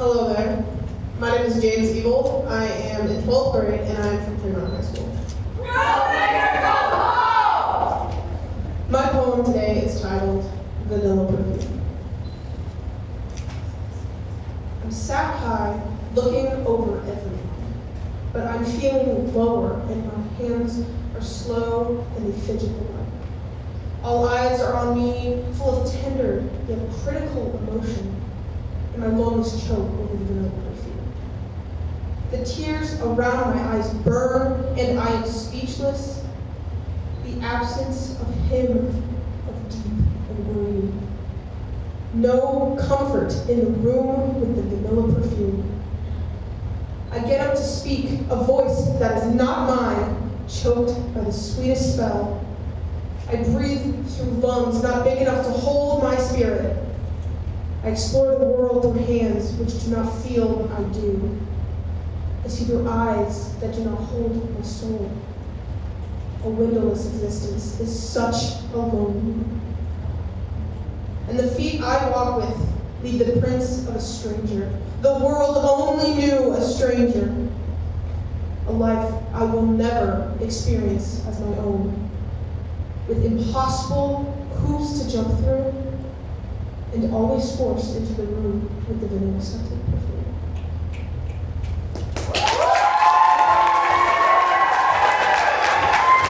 name is James Evil. I am in 12th grade and I'm from Fremont High School. My poem today is titled Vanilla Perfume. I'm sat high, looking over everyone, but I'm feeling lower and my hands are slow and they fidget away. All eyes are on me, full of tender yet critical emotion, and my lungs choke over the vanilla perfume. The tears around my eyes burn, and I am speechless. The absence of him, of deep and worrying. No comfort in the room with the vanilla perfume. I get up to speak, a voice that is not mine, choked by the sweetest spell. I breathe through lungs not big enough to hold. I explore the world through hands which do not feel what I do. I see through eyes that do not hold my soul. A windowless existence is such a lonely. And the feet I walk with leave the prints of a stranger. The world only knew a stranger. A life I will never experience as my own with impossible hoops to jump through, and always forced into the room with the vanilla scented perfume.